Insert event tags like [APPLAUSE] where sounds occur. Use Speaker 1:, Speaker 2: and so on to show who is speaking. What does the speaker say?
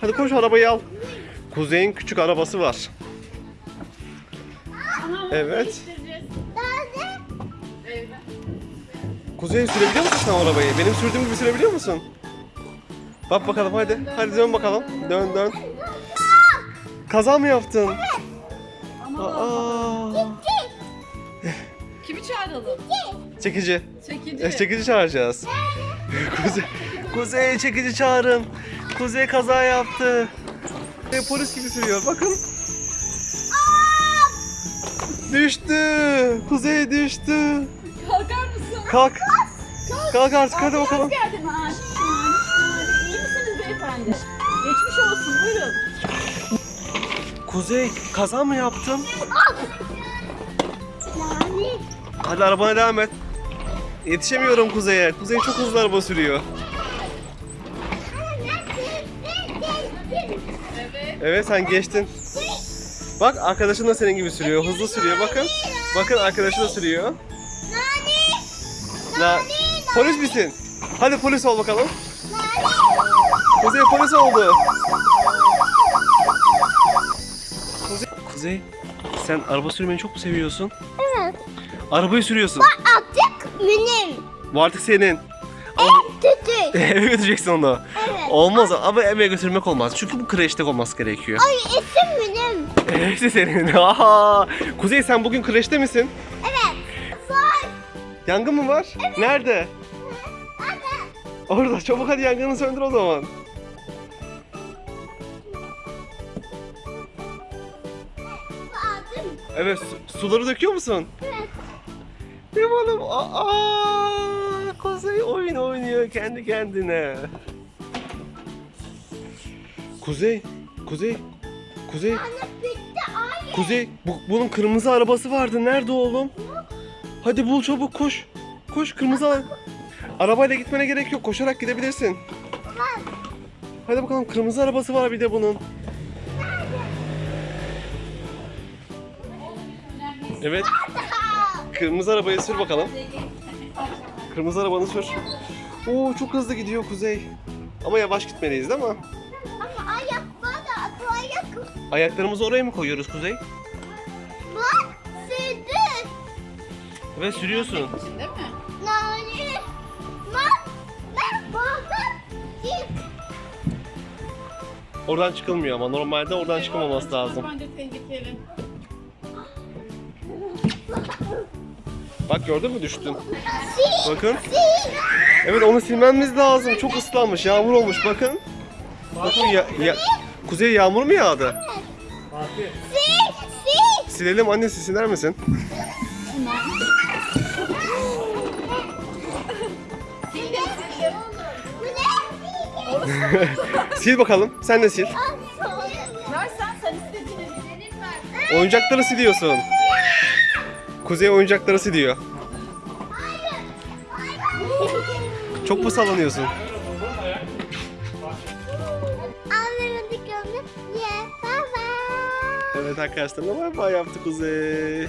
Speaker 1: Hadi koş arabayı al. Kuzey'in küçük arabası var. Evet. Kuzey sürebiliyor musun sen arabayı? Benim sürdüğüm gibi sürebiliyor musun? Bak bakalım hadi. Hadi dön bakalım. Dön dön. Kaza mı yaptın? Aa,
Speaker 2: Kimi çağıralım?
Speaker 1: çekici.
Speaker 2: Çekici.
Speaker 1: Çekici çağıracağız. [LAUGHS] Kuzey, Kuzey çekici çağırın. Kuzey kaza yaptı. E, polis gibi sürüyor bakın. Düştü. Kuzey düştü.
Speaker 2: Kalkar mısın?
Speaker 1: Kalk. Kalk artık hadi bakalım.
Speaker 2: Geldin mi? İyi misiniz beyefendi? Geçmiş olsun buyurun.
Speaker 1: Kuzey kaza mı yaptın? Hadi arabana devam et. Yetişemiyorum Kuzey'e. Kuzey çok hızlı araba sürüyor.
Speaker 2: Evet.
Speaker 1: Evet sen geçtin. Bak arkadaşın da senin gibi sürüyor. Hızlı sürüyor bakın. Bakın arkadaşı da sürüyor. Na polis misin? Hadi polis ol bakalım. Kuzey polis oldu. Kuzey, Kuzey sen araba sürmeyi çok mu seviyorsun?
Speaker 3: Evet.
Speaker 1: Arabayı sürüyorsun.
Speaker 3: Artık benim.
Speaker 1: Bu artık senin.
Speaker 3: Tütü. [LAUGHS]
Speaker 1: eve götüreceksin onu.
Speaker 3: Evet.
Speaker 1: Olmaz ama eve götürmek olmaz. Çünkü bu kreşte olması gerekiyor.
Speaker 3: Ay isim benim.
Speaker 1: Evet senin. [LAUGHS] Aha. Kuzey sen bugün kreşte misin?
Speaker 3: Evet. Say.
Speaker 1: Yangın mı var? Nerede?
Speaker 3: Hadi.
Speaker 1: Orada. Çabuk hadi yangını söndür o zaman. Evet su- suları döküyor musun?
Speaker 3: Evet.
Speaker 1: Oğlum? Aa, Kuzey oyun oynuyor kendi kendine. Kuzey, Kuzey, Kuzey. Kuzey. Bu, bunun kırmızı arabası vardı. Nerede oğlum? Hadi bul çabuk koş. Koş kırmızı ara- Arabayla gitmene gerek yok. Koşarak gidebilirsin. Hadi bakalım kırmızı arabası var bir de bunun. Evet. Kırmızı arabayı sür bakalım. Kırmızı arabanı sür. Oo çok hızlı gidiyor Kuzey. Ama yavaş gitmeliyiz değil mi? Ayaklarımızı oraya mı koyuyoruz Kuzey?
Speaker 3: Bak. Sürdü.
Speaker 1: Evet sürüyorsun.
Speaker 2: Değil mi?
Speaker 3: Bak. Git.
Speaker 1: Oradan çıkılmıyor ama normalde oradan çıkamaması lazım.
Speaker 2: Bence tehlikeli.
Speaker 1: Bak gördün mü düştün. Bakın. Evet onu silmemiz lazım. Çok ıslanmış. Yağmur olmuş bakın. Bakın ya, ya, Kuzey yağmur mu yağdı?
Speaker 3: Sil. Sil.
Speaker 1: Silelim annesi siler misin?
Speaker 2: Sildim sildim.
Speaker 1: Sil bakalım. Sen de sil.
Speaker 2: Ver sen istediğini.
Speaker 1: Oyuncakları siliyorsun. Kuzey oyuncakları siliyor. Çok mu sallanıyorsun? Evet arkadaşlar bay bay yaptı Kuzey.